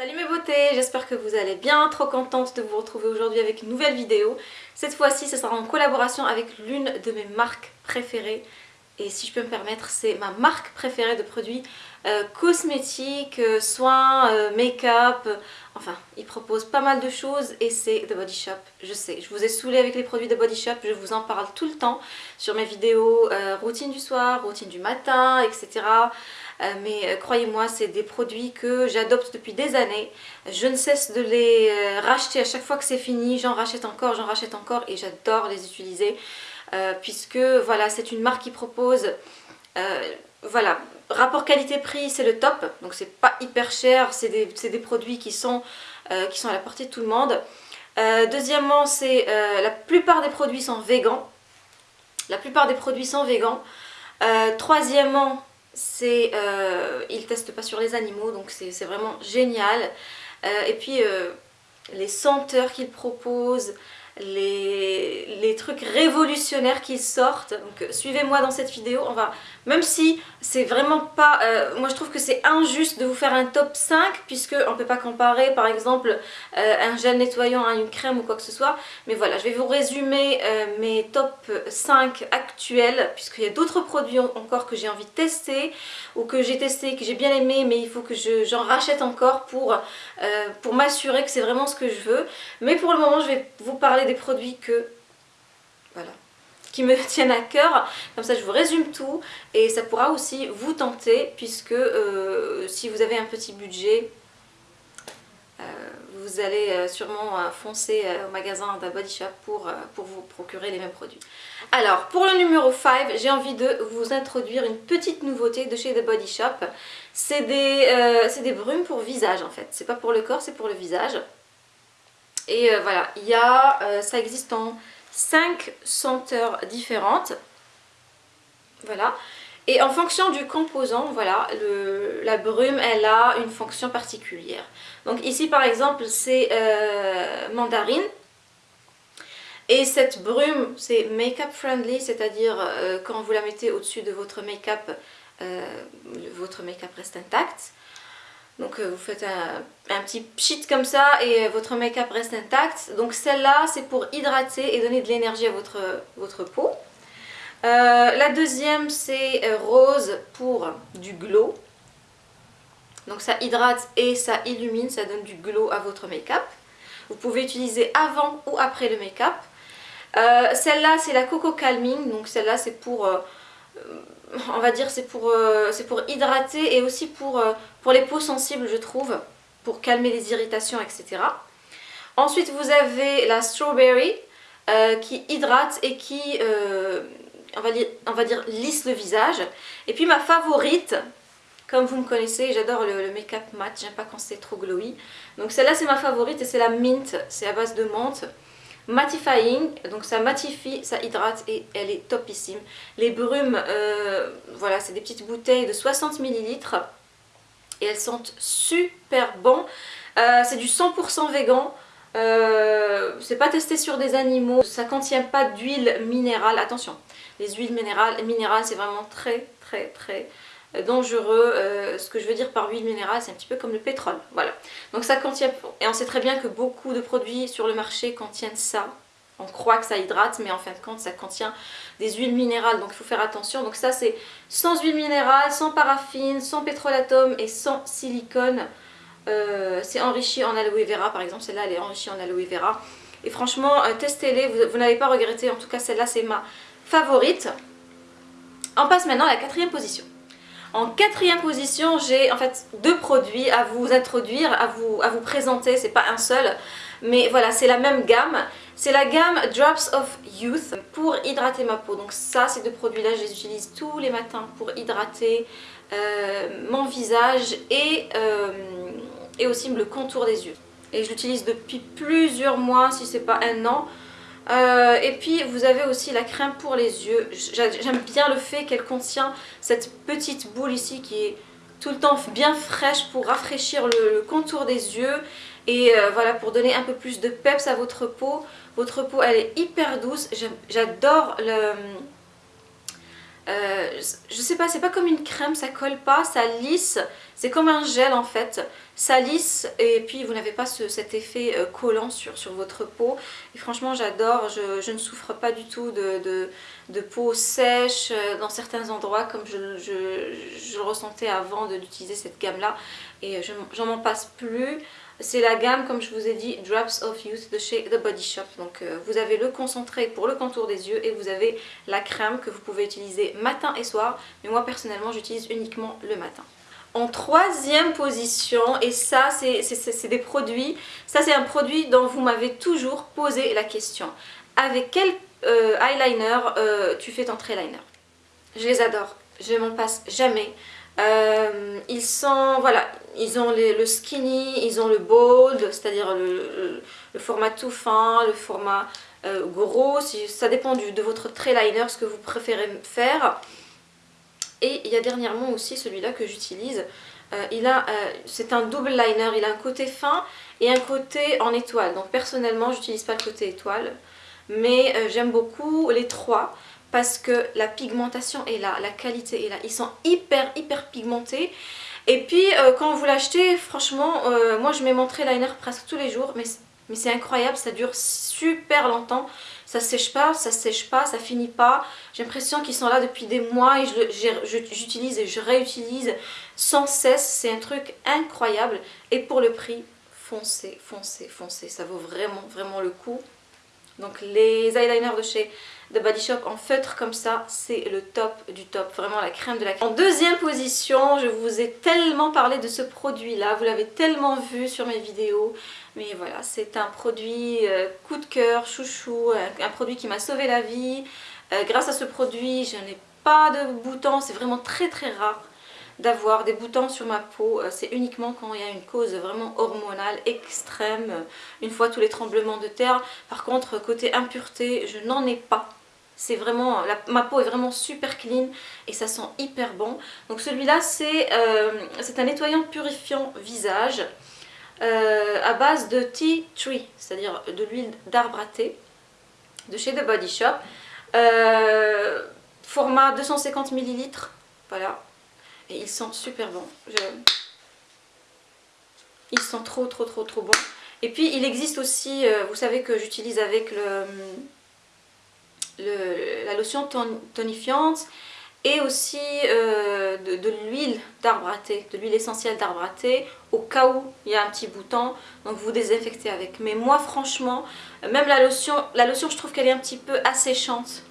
Salut mes beautés, j'espère que vous allez bien, trop contente de vous retrouver aujourd'hui avec une nouvelle vidéo. Cette fois-ci, ce sera en collaboration avec l'une de mes marques préférées. Et si je peux me permettre, c'est ma marque préférée de produits euh, cosmétiques, euh, soins, euh, make-up. enfin, ils proposent pas mal de choses et c'est The Body Shop. Je sais, je vous ai saoulé avec les produits de Body Shop, je vous en parle tout le temps sur mes vidéos routine du soir, routine du matin, etc. Mais croyez-moi c'est des produits que j'adopte depuis des années je ne cesse de les racheter à chaque fois que c'est fini j'en rachète encore, j'en rachète encore et j'adore les utiliser puisque voilà c'est une marque qui propose voilà, rapport qualité-prix c'est le top, donc c'est pas hyper cher, c'est des, produits qui sont, qui sont à la portée de tout le monde. deuxièmement, c'est la plupart des produits sont végans, la plupart des produits sont végans. troisièmement, c'est euh, ils testent pas sur les animaux. Donc c'est vraiment génial. Euh, et puis euh, les senteurs qu'ils proposent les, trucs révolutionnaires qui sortent. Donc suivez-moi dans cette vidéo, on va, même si c'est vraiment pas, euh, moi je trouve que c'est injuste de vous faire un top 5 puisque on peut pas comparer par exemple euh, un gel nettoyant à une crème ou quoi que ce soit. Mais voilà, je vais vous résumer euh, mes top 5 actuels puisqu'il y a d'autres produits encore que j'ai envie de tester ou que j'ai testé, que j'ai bien aimé mais il faut que j'en rachète encore pour, pour m'assurer que c'est vraiment ce que je veux. Mais pour le moment je vais vous parler des produits que, voilà, qui me tiennent à cœur. Comme ça, je vous résume tout et ça pourra aussi vous tenter puisque euh, si vous avez un petit budget, euh, vous allez euh, sûrement foncer au magasin d'un Body Shop pour, pour vous procurer les mêmes produits. Alors, pour le numéro 5, j'ai envie de vous introduire une petite nouveauté de chez The Body Shop. C'est des, des brumes pour visage en fait. C'est pas pour le corps, c'est pour le visage. Et euh, voilà, il y a, euh, ça existe en 5 senteurs différentes. Voilà. Et en fonction du composant, voilà, la brume, elle a une fonction particulière. Donc ici, par exemple, c'est euh, mandarine. Et cette brume, c'est make-up friendly, c'est-à-dire quand vous la mettez au-dessus de votre make-up, votre make-up reste intact. Donc euh, vous faites un, petit pchit comme ça et euh, votre make-up reste intact. Donc celle-là c'est pour hydrater et donner de l'énergie à votre, votre peau. Euh, la deuxième c'est rose pour du glow. Donc ça hydrate et ça illumine, ça donne du glow à votre make-up. Vous pouvez utiliser avant ou après le make-up. celle-là c'est la Coco Calming, donc celle-là c'est pour on va dire c'est pour, euh, hydrater et aussi pour, euh, pour les peaux sensibles je trouve, pour calmer les irritations etc. Ensuite vous avez la strawberry euh, qui hydrate et qui on, va dire, on va dire lisse le visage. Et puis ma favorite, comme vous me connaissez, j'adore le, le make-up mat, j'aime pas quand c'est trop glowy. Donc celle-là c'est ma favorite et c'est la mint, c'est à base de menthe mattifying, donc ça matifie, ça hydrate et elle est topissime. Les brumes, euh, voilà, c'est des petites bouteilles de 60 ml et elles sentent super bon. Euh, c'est du 100% végan, euh, c'est pas testé sur des animaux, ça contient pas d'huile minérale, attention, les huiles minérales, minérales c'est vraiment très très très dangereux. Euh, ce que je veux dire par huile minérale, c'est un petit peu comme le pétrole. Voilà. Donc ça contient, et on sait très bien que beaucoup de produits sur le marché contiennent ça. On croit que ça hydrate, mais en fin de compte, ça contient des huiles minérales, donc il faut faire attention. Donc ça, c'est sans huile minérale, sans paraffine, sans pétrolatum et sans silicone. Euh, c'est enrichi en aloe vera, par exemple. Celle-là, elle est enrichie en aloe vera. Et franchement, euh, testez-les, vous, vous n'allez pas regretter. En tout cas, celle-là, c'est ma favorite. On passe maintenant à la quatrième position. En quatrième position, j'ai en fait deux produits à vous introduire, à vous, à vous présenter, c'est pas un seul, mais voilà, c'est la même gamme. C'est la gamme Drops of Youth pour hydrater ma peau. Donc ça, ces deux produits-là, je les utilise tous les matins pour hydrater euh, mon visage et, euh, et aussi le contour des yeux. Et je l'utilise depuis plusieurs mois, si c'est pas un an. Euh, et puis vous avez aussi la crème pour les yeux. J'aime bien le fait qu'elle contient cette petite boule ici qui est tout le temps bien fraîche pour rafraîchir le, contour des yeux. Et euh, voilà, pour donner un peu plus de peps à votre peau. Votre peau, elle est hyper douce. J'adore le... Euh, je sais pas, c'est pas comme une crème, ça colle pas, ça lisse, C'est comme un gel en fait, ça lisse et puis vous n'avez pas cet effet euh, collant sur, sur votre peau. Et franchement j'adore, je, ne souffre pas du tout de, de, peau sèche euh, dans certains endroits comme je, je, le ressentais avant d'utiliser cette gamme là. Et j'en m'en passe plus. C'est la gamme, comme je vous ai dit, Drops of Youth de chez The Body Shop. Donc euh, vous avez le concentré pour le contour des yeux et vous avez la crème que vous pouvez utiliser matin et soir. Mais moi personnellement j'utilise uniquement le matin. En troisième position, et ça c'est des produits, ça c'est un produit dont vous m'avez toujours posé la question. Avec quel euh, eyeliner euh, tu fais ton liner Je les adore, je m'en passe jamais. Euh, ils sont, voilà, ils ont le skinny, ils ont le bold, c'est-à-dire le, format tout fin, le format gros, ça dépend de votre trait liner, ce que vous préférez faire. Et il y a dernièrement aussi celui-là que j'utilise. Euh, a, c'est un double liner, il a un côté fin et un côté en étoile. Donc personnellement, j'utilise pas le côté étoile, mais j'aime beaucoup les trois parce que la pigmentation est là, la qualité est là. Ils sont hyper hyper pigmentés. Et puis euh, quand vous l'achetez, franchement, euh, moi je mets mon trait liner presque tous les jours, mais, mais c'est incroyable, ça dure super longtemps. Ça sèche pas, ça sèche pas, ça finit pas. J'ai l'impression qu'ils sont là depuis des mois et j'utilise et je réutilise sans cesse. C'est un truc incroyable. Et pour le prix, foncez, foncez, foncez. Ça vaut vraiment, vraiment le coup. Donc les eyeliners de chez The Body Shop en feutre comme ça, c'est le top du top, vraiment la crème de la crème. En deuxième position, je vous ai tellement parlé de ce produit là, vous l'avez tellement vu sur mes vidéos, mais voilà, c'est un produit euh, coup de cœur, chouchou, un, produit qui m'a sauvé la vie. Euh, grâce à ce produit, je n'ai pas de boutons, c'est vraiment très très rare d'avoir des boutons sur ma peau. Euh, c'est uniquement quand il y a une cause vraiment hormonale extrême, une fois tous les tremblements de terre. Par contre, côté impureté, je n'en ai pas. C'est vraiment, ma peau est vraiment super clean et ça sent hyper bon. Donc celui-là, c'est euh, un nettoyant purifiant visage euh, à base de tea tree, c'est-à-dire de l'huile d'arbre à thé de chez The Body Shop. format 250 ml, voilà, et ils sont super bons. Ils sont trop trop trop trop bons. Et puis il existe aussi, euh, vous savez que j'utilise avec le, la lotion tonifiante et aussi euh, de, l'huile d'arbre à thé, de l'huile essentielle d'arbre à thé au cas où il y a un petit bouton, donc vous désinfectez avec. Mais moi franchement, même la lotion, la lotion je trouve qu'elle est un petit peu asséchante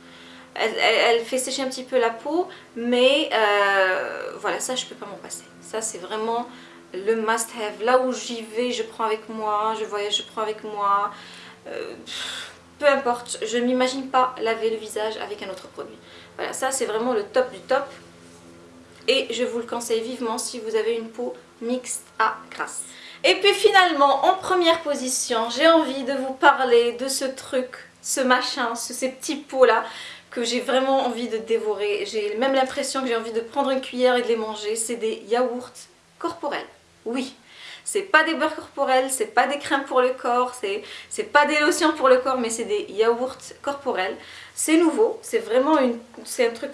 elle, fait sécher un petit peu la peau, mais euh, voilà, ça je peux pas m'en passer. Ça c'est vraiment le must have. Là où j'y vais, je prends avec moi, je voyage, je prends avec moi. Euh, peu importe, je ne m'imagine pas laver le visage avec un autre produit. Voilà, ça c'est vraiment le top du top. Et je vous le conseille vivement si vous avez une peau mixte à grasse. Et puis finalement, en première position, j'ai envie de vous parler de ce truc, ce machin, ces petits pots là que j'ai vraiment envie de dévorer. J'ai même l'impression que j'ai envie de prendre une cuillère et de les manger. C'est des yaourts corporels. Oui, c'est pas des beurres corporels, c'est pas des crèmes pour le corps, c'est pas des lotions pour le corps, mais c'est des yaourts corporels. C'est nouveau, c'est vraiment un truc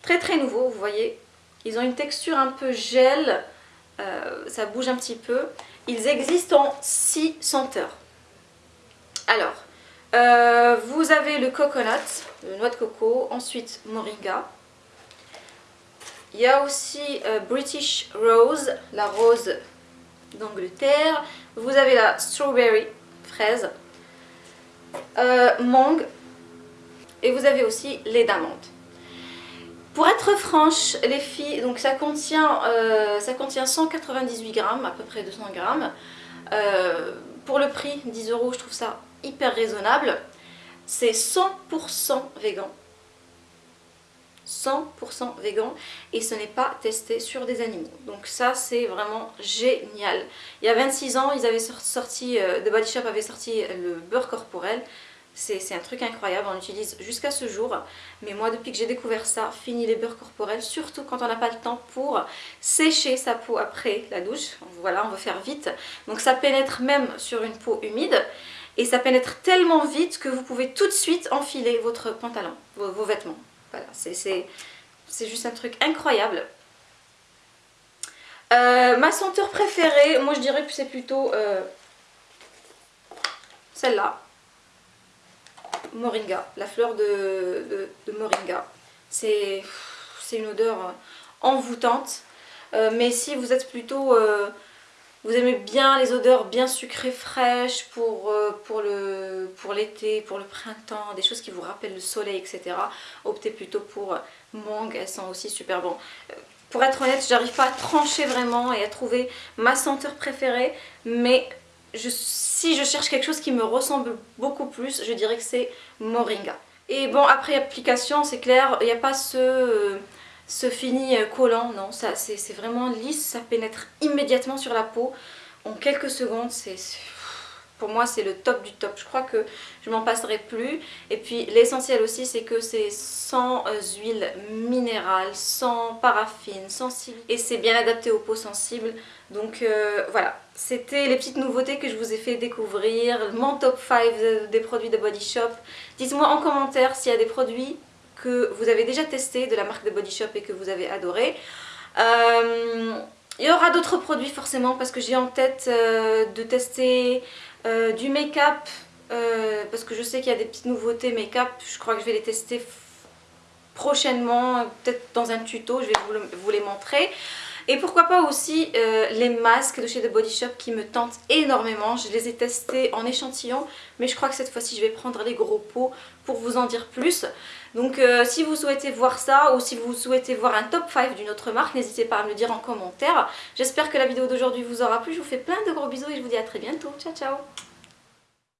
très très nouveau, vous voyez. Ils ont une texture un peu gel, euh, ça bouge un petit peu. Ils existent en 6 senteurs. Alors, euh, vous avez le coconut, le noix de coco, ensuite moringa. Il y a aussi euh, British Rose, la rose d'Angleterre. Vous avez la strawberry, fraise, euh, mangue et vous avez aussi lait d'amande. Pour être franche, les filles, donc ça contient, ça contient 198 grammes, à peu près 200 grammes. pour le prix, 10 euros, je trouve ça hyper raisonnable. C'est 100% vegan. 100% vegan et ce n'est pas testé sur des animaux. Donc ça c'est vraiment génial. Il y a 26 ans, ils avaient sorti, euh, The Body Shop avait sorti le beurre corporel. C'est un truc incroyable, on l'utilise jusqu'à ce jour. Mais moi, depuis que j'ai découvert ça, fini les beurres corporels, surtout quand on n'a pas le temps pour sécher sa peau après la douche. Voilà, on veut faire vite. Donc ça pénètre même sur une peau humide et ça pénètre tellement vite que vous pouvez tout de suite enfiler votre pantalon, vos, vêtements. Voilà, c'est juste un truc incroyable. Euh, ma senteur préférée, moi je dirais que c'est plutôt euh, celle-là. Moringa, la fleur de, Moringa. C'est une odeur euh, envoûtante. mais si vous êtes plutôt... vous aimez bien les odeurs bien sucrées, fraîches pour, pour l'été, pour, le printemps, des choses qui vous rappellent le soleil, etc. Optez plutôt pour mangue, elles sont aussi super bon. Pour être honnête, j'arrive pas à trancher vraiment et à trouver ma senteur préférée, mais si je cherche quelque chose qui me ressemble beaucoup plus, je dirais que c'est Moringa. Et bon, après application, c'est clair, il n'y a pas ce, ce fini collant, non, c'est vraiment lisse, ça pénètre immédiatement sur la peau. En quelques secondes, c'est pour moi c'est le top du top. Je crois que je m'en passerai plus. Et puis l'essentiel aussi c'est que c'est sans euh, huile minérale, sans paraffine, sans silicone. Et c'est bien adapté aux peaux sensibles. Donc euh, voilà, c'était les petites nouveautés que je vous ai fait découvrir. Mon top 5 des produits de Body Shop. Dites-moi en commentaire s'il y a des produits que vous avez déjà testés de la marque de Body Shop et que vous avez adoré. Euh, il y aura d'autres produits forcément parce que j'ai en tête de tester euh, du make-up, euh, parce que je sais qu'il y a des petites nouveautés make-up, je crois que je vais les tester prochainement, peut-être dans un tuto, je vais vous, les montrer. Et pourquoi pas aussi euh, les masques de chez The Body Shop qui me tentent énormément. Je les ai testés en échantillon, mais je crois que cette fois-ci je vais prendre les gros pots pour vous en dire plus. Donc euh, si vous souhaitez voir ça ou si vous souhaitez voir un top 5 d'une autre marque, n'hésitez pas à me le dire en commentaire. J'espère que la vidéo d'aujourd'hui vous aura plu. Je vous fais plein de gros bisous et je vous dis à très bientôt. Ciao ciao